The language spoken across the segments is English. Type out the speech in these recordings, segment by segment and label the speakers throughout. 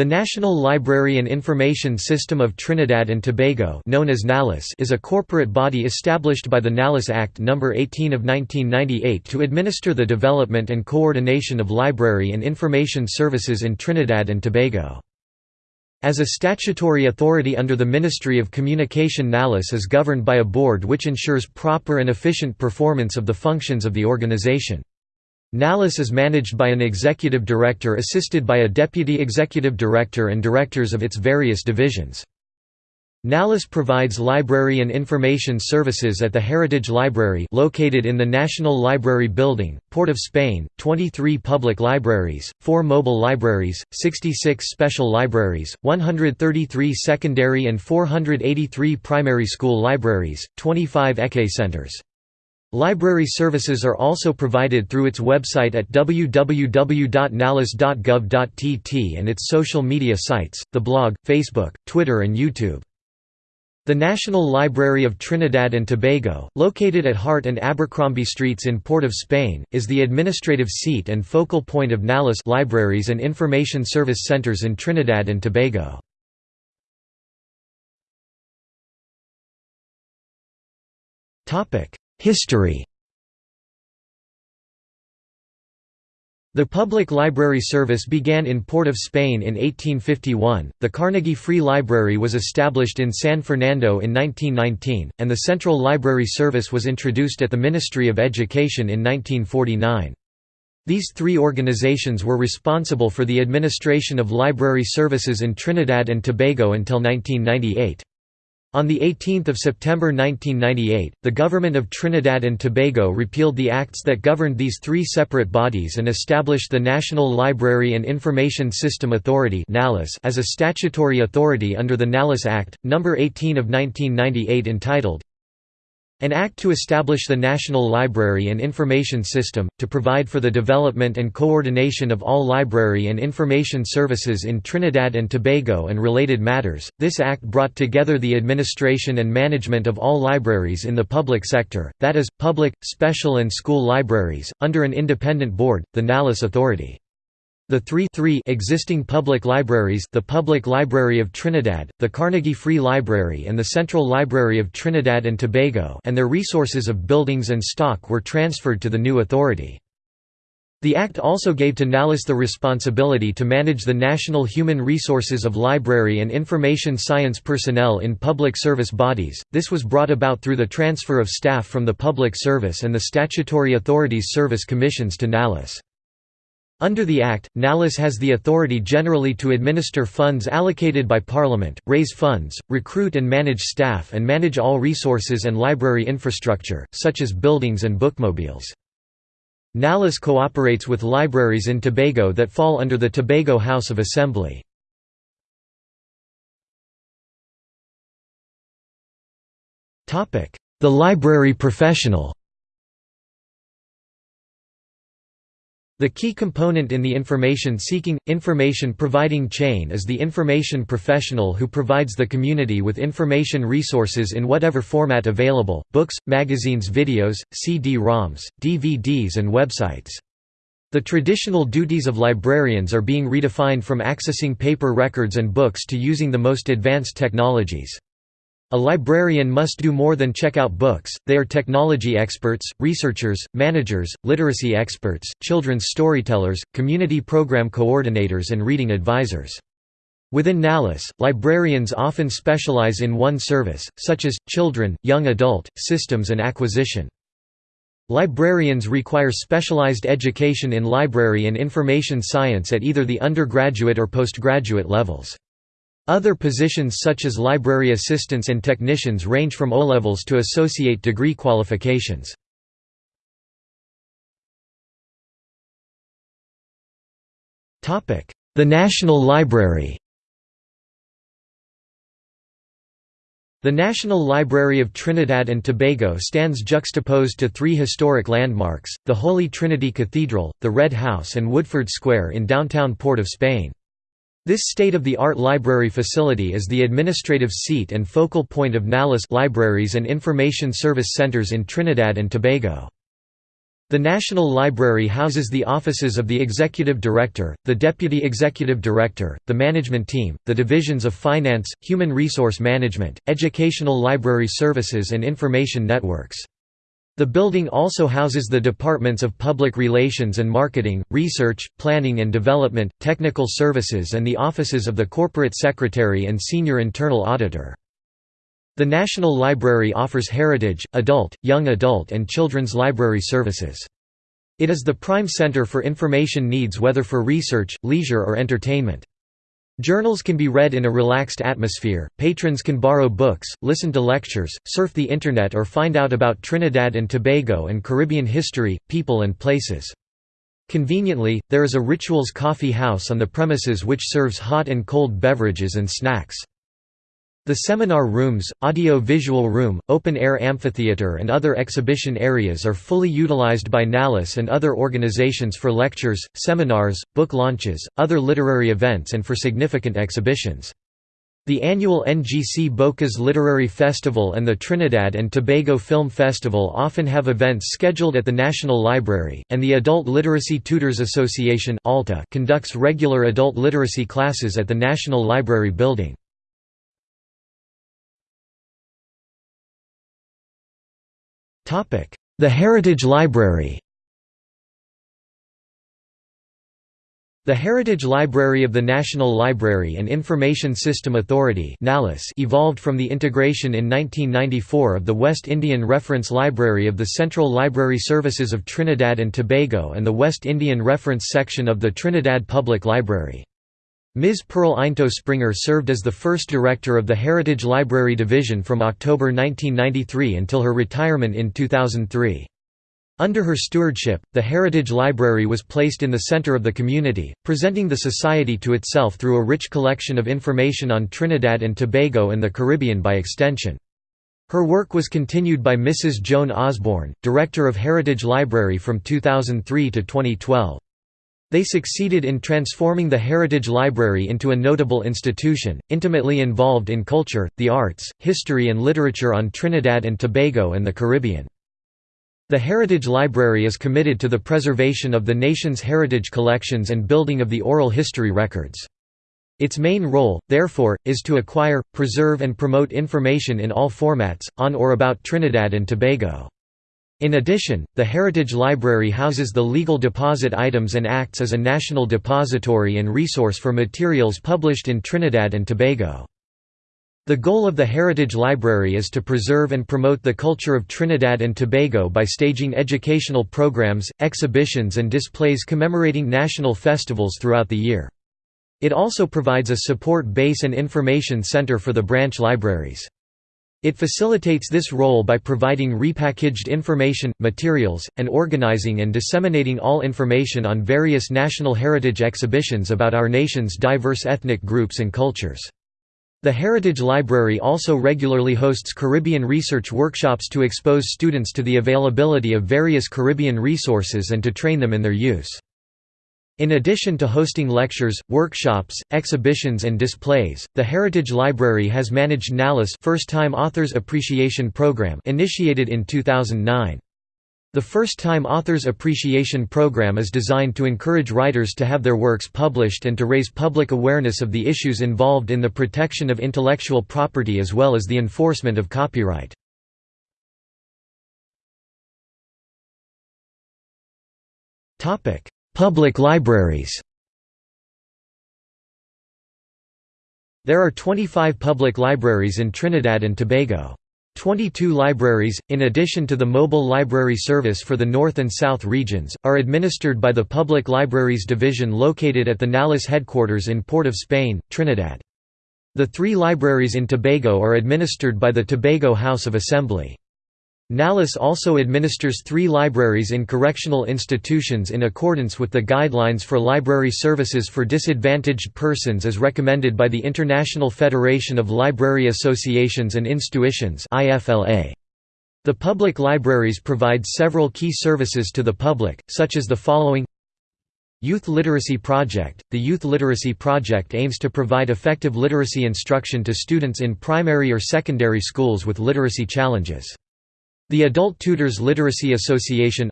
Speaker 1: The National Library and Information System of Trinidad and Tobago known as NALIS is a corporate body established by the NALIS Act No. 18 of 1998 to administer the development and coordination of library and information services in Trinidad and Tobago. As a statutory authority under the Ministry of Communication NALIS is governed by a board which ensures proper and efficient performance of the functions of the organization. NALIS is managed by an executive director assisted by a deputy executive director and directors of its various divisions. NALIS provides library and information services at the Heritage Library located in the National Library Building, Port of Spain, 23 public libraries, 4 mobile libraries, 66 special libraries, 133 secondary and 483 primary school libraries, 25 ECE centers. Library services are also provided through its website at www.nalis.gov.tt and its social media sites, the blog, Facebook, Twitter and YouTube. The National Library of Trinidad and Tobago, located at Hart and Abercrombie Streets in Port of Spain, is the administrative seat and focal point of NALIS libraries and information service centers in Trinidad and Tobago. History The public library service began in Port of Spain in 1851, the Carnegie Free Library was established in San Fernando in 1919, and the Central Library Service was introduced at the Ministry of Education in 1949. These three organizations were responsible for the administration of library services in Trinidad and Tobago until 1998. On 18 September 1998, the Government of Trinidad and Tobago repealed the acts that governed these three separate bodies and established the National Library and Information System Authority as a statutory authority under the NALIS Act, No. 18 of 1998 entitled, an Act to establish the National Library and Information System, to provide for the development and coordination of all library and information services in Trinidad and Tobago and related matters. This Act brought together the administration and management of all libraries in the public sector, that is, public, special and school libraries, under an independent board, the NALIS Authority. The three, three existing public libraries the Public Library of Trinidad, the Carnegie Free Library and the Central Library of Trinidad and Tobago and their resources of buildings and stock were transferred to the new authority. The Act also gave to NALIS the responsibility to manage the national human resources of library and information science personnel in public service bodies. This was brought about through the transfer of staff from the public service and the statutory authorities' service commissions to NALIS. Under the Act, NALIS has the authority generally to administer funds allocated by Parliament, raise funds, recruit and manage staff and manage all resources and library infrastructure, such as buildings and bookmobiles. NALIS cooperates with libraries in Tobago that fall under the Tobago House of Assembly. The library professional The key component in the information-seeking, information-providing chain is the information professional who provides the community with information resources in whatever format available, books, magazines videos, CD-ROMs, DVDs and websites. The traditional duties of librarians are being redefined from accessing paper records and books to using the most advanced technologies. A librarian must do more than check out books, they are technology experts, researchers, managers, literacy experts, children's storytellers, community program coordinators and reading advisors. Within NALIS, librarians often specialize in one service, such as, children, young adult, systems and acquisition. Librarians require specialized education in library and information science at either the undergraduate or postgraduate levels. Other positions such as library assistants and technicians range from O-levels to associate degree qualifications. The National Library The National Library of Trinidad and Tobago stands juxtaposed to three historic landmarks, the Holy Trinity Cathedral, the Red House and Woodford Square in downtown Port of Spain. This state-of-the-art library facility is the administrative seat and focal point of NALIS libraries and information service centers in Trinidad and Tobago. The National Library houses the offices of the Executive Director, the Deputy Executive Director, the Management Team, the Divisions of Finance, Human Resource Management, Educational Library Services and Information Networks. The building also houses the departments of Public Relations and Marketing, Research, Planning and Development, Technical Services and the offices of the Corporate Secretary and Senior Internal Auditor. The National Library offers heritage, adult, young adult and children's library services. It is the prime center for information needs whether for research, leisure or entertainment. Journals can be read in a relaxed atmosphere, patrons can borrow books, listen to lectures, surf the Internet or find out about Trinidad and Tobago and Caribbean history, people and places. Conveniently, there is a Rituals Coffee House on the premises which serves hot and cold beverages and snacks. The seminar rooms, audio-visual room, open-air amphitheater and other exhibition areas are fully utilized by NALIS and other organizations for lectures, seminars, book launches, other literary events and for significant exhibitions. The annual NGC Bocas Literary Festival and the Trinidad and Tobago Film Festival often have events scheduled at the National Library, and the Adult Literacy Tutors Association conducts regular adult literacy classes at the National Library building. The Heritage Library The Heritage Library of the National Library and Information System Authority evolved from the integration in 1994 of the West Indian Reference Library of the Central Library Services of Trinidad and Tobago and the West Indian Reference Section of the Trinidad Public Library. Ms. Pearl Eintou Springer served as the first director of the Heritage Library Division from October 1993 until her retirement in 2003. Under her stewardship, the Heritage Library was placed in the center of the community, presenting the society to itself through a rich collection of information on Trinidad and Tobago and the Caribbean by extension. Her work was continued by Mrs. Joan Osborne, Director of Heritage Library from 2003 to 2012. They succeeded in transforming the Heritage Library into a notable institution, intimately involved in culture, the arts, history and literature on Trinidad and Tobago and the Caribbean. The Heritage Library is committed to the preservation of the nation's heritage collections and building of the oral history records. Its main role, therefore, is to acquire, preserve and promote information in all formats, on or about Trinidad and Tobago. In addition, the Heritage Library houses the legal deposit items and acts as a national depository and resource for materials published in Trinidad and Tobago. The goal of the Heritage Library is to preserve and promote the culture of Trinidad and Tobago by staging educational programs, exhibitions and displays commemorating national festivals throughout the year. It also provides a support base and information center for the branch libraries. It facilitates this role by providing repackaged information, materials, and organizing and disseminating all information on various national heritage exhibitions about our nation's diverse ethnic groups and cultures. The Heritage Library also regularly hosts Caribbean research workshops to expose students to the availability of various Caribbean resources and to train them in their use. In addition to hosting lectures, workshops, exhibitions and displays, the Heritage Library has managed NALIS First-Time Authors Appreciation Program initiated in 2009. The First-Time Authors Appreciation Program is designed to encourage writers to have their works published and to raise public awareness of the issues involved in the protection of intellectual property as well as the enforcement of copyright. Topic: Public libraries There are 25 public libraries in Trinidad and Tobago. 22 libraries, in addition to the mobile library service for the North and South regions, are administered by the Public Libraries Division located at the NALIS headquarters in Port of Spain, Trinidad. The three libraries in Tobago are administered by the Tobago House of Assembly. NALIS also administers three libraries in correctional institutions in accordance with the Guidelines for Library Services for Disadvantaged Persons as recommended by the International Federation of Library Associations and Institutions The public libraries provide several key services to the public, such as the following. Youth Literacy Project – The Youth Literacy Project aims to provide effective literacy instruction to students in primary or secondary schools with literacy challenges. The Adult Tutors Literacy Association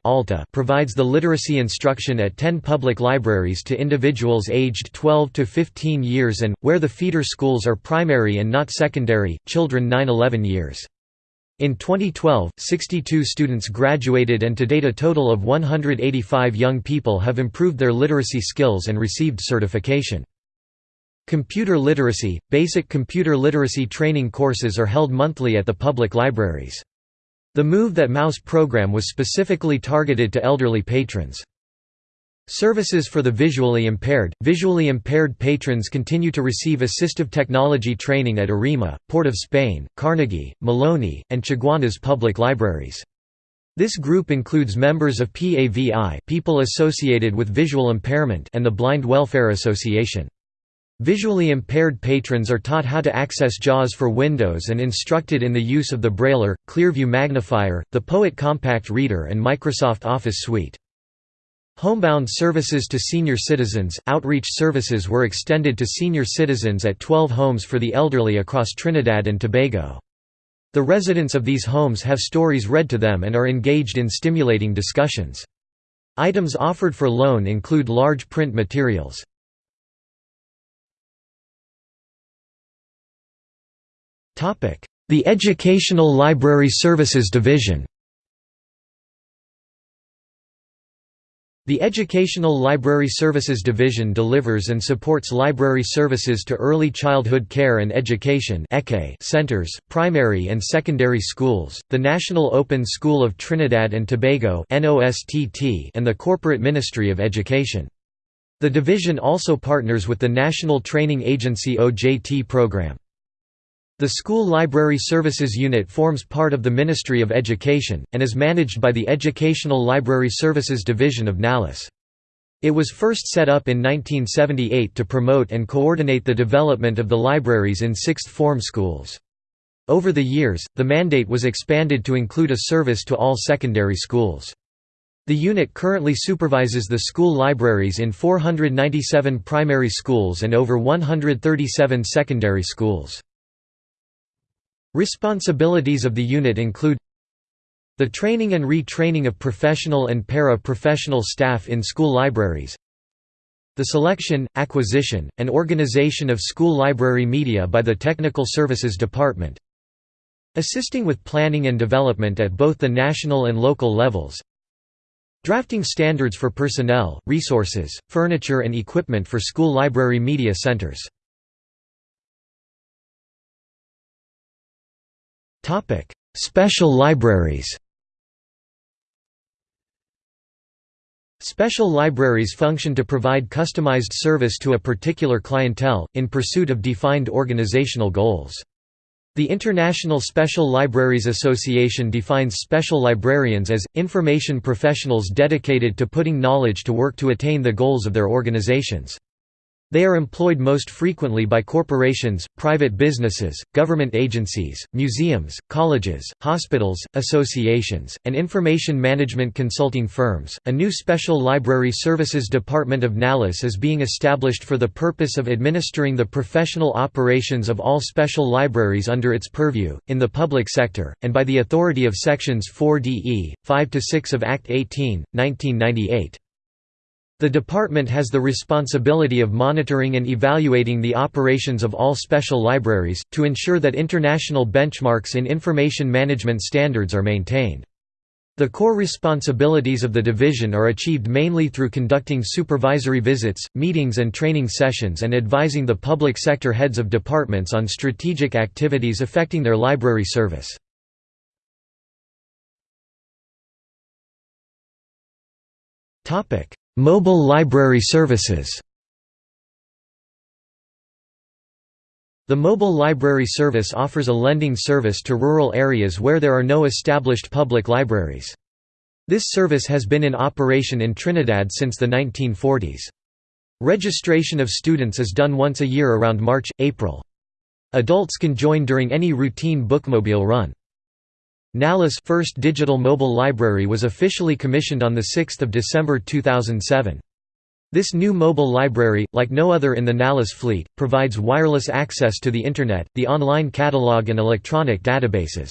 Speaker 1: provides the literacy instruction at 10 public libraries to individuals aged 12 to 15 years and, where the feeder schools are primary and not secondary, children 9–11 years. In 2012, 62 students graduated and to date a total of 185 young people have improved their literacy skills and received certification. Computer literacy – Basic computer literacy training courses are held monthly at the public libraries. The Move That Mouse program was specifically targeted to elderly patrons. Services for the visually impaired – Visually impaired patrons continue to receive assistive technology training at ARIMA, Port of Spain, Carnegie, Maloney, and Chaguanas public libraries. This group includes members of PAVI people associated with visual impairment and the Blind Welfare Association. Visually impaired patrons are taught how to access JAWS for Windows and instructed in the use of the Brailler, Clearview Magnifier, the Poet Compact Reader and Microsoft Office Suite. Homebound services to senior citizens – Outreach services were extended to senior citizens at 12 homes for the elderly across Trinidad and Tobago. The residents of these homes have stories read to them and are engaged in stimulating discussions. Items offered for loan include large print materials. The Educational Library Services Division The Educational Library Services Division delivers and supports library services to early childhood care and education centers, primary and secondary schools, the National Open School of Trinidad and Tobago and the Corporate Ministry of Education. The division also partners with the National Training Agency OJT program. The School Library Services Unit forms part of the Ministry of Education, and is managed by the Educational Library Services Division of NALIS. It was first set up in 1978 to promote and coordinate the development of the libraries in sixth form schools. Over the years, the mandate was expanded to include a service to all secondary schools. The unit currently supervises the school libraries in 497 primary schools and over 137 secondary schools. Responsibilities of the unit include the training and retraining of professional and para-professional staff in school libraries the selection, acquisition, and organization of school library media by the Technical Services Department assisting with planning and development at both the national and local levels drafting standards for personnel, resources, furniture and equipment for school library media centers Special libraries Special libraries function to provide customized service to a particular clientele, in pursuit of defined organizational goals. The International Special Libraries Association defines special librarians as, information professionals dedicated to putting knowledge to work to attain the goals of their organizations. They are employed most frequently by corporations, private businesses, government agencies, museums, colleges, hospitals, associations, and information management consulting firms. A new Special Library Services Department of NALIS is being established for the purpose of administering the professional operations of all special libraries under its purview, in the public sector, and by the authority of Sections 4DE, 5 to 6 of Act 18, 1998. The department has the responsibility of monitoring and evaluating the operations of all special libraries, to ensure that international benchmarks in information management standards are maintained. The core responsibilities of the division are achieved mainly through conducting supervisory visits, meetings and training sessions and advising the public sector heads of departments on strategic activities affecting their library service. Mobile library services The Mobile Library Service offers a lending service to rural areas where there are no established public libraries. This service has been in operation in Trinidad since the 1940s. Registration of students is done once a year around March, April. Adults can join during any routine bookmobile run. NALIS first digital mobile library was officially commissioned on 6 December 2007. This new mobile library, like no other in the NALIS fleet, provides wireless access to the Internet, the online catalog and electronic databases.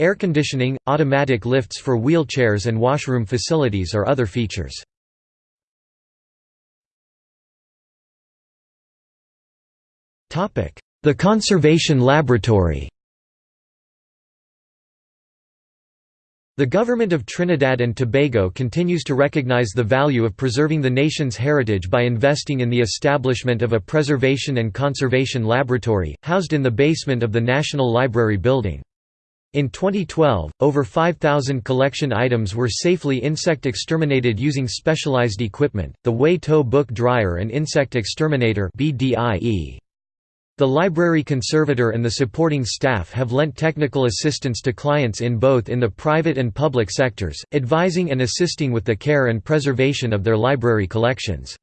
Speaker 1: Air conditioning, automatic lifts for wheelchairs and washroom facilities are other features. The Conservation Laboratory The Government of Trinidad and Tobago continues to recognize the value of preserving the nation's heritage by investing in the establishment of a Preservation and Conservation Laboratory, housed in the basement of the National Library building. In 2012, over 5,000 collection items were safely insect exterminated using specialized equipment, the Wei T'o Book Dryer and Insect Exterminator BDIE. The library conservator and the supporting staff have lent technical assistance to clients in both in the private and public sectors, advising and assisting with the care and preservation of their library collections.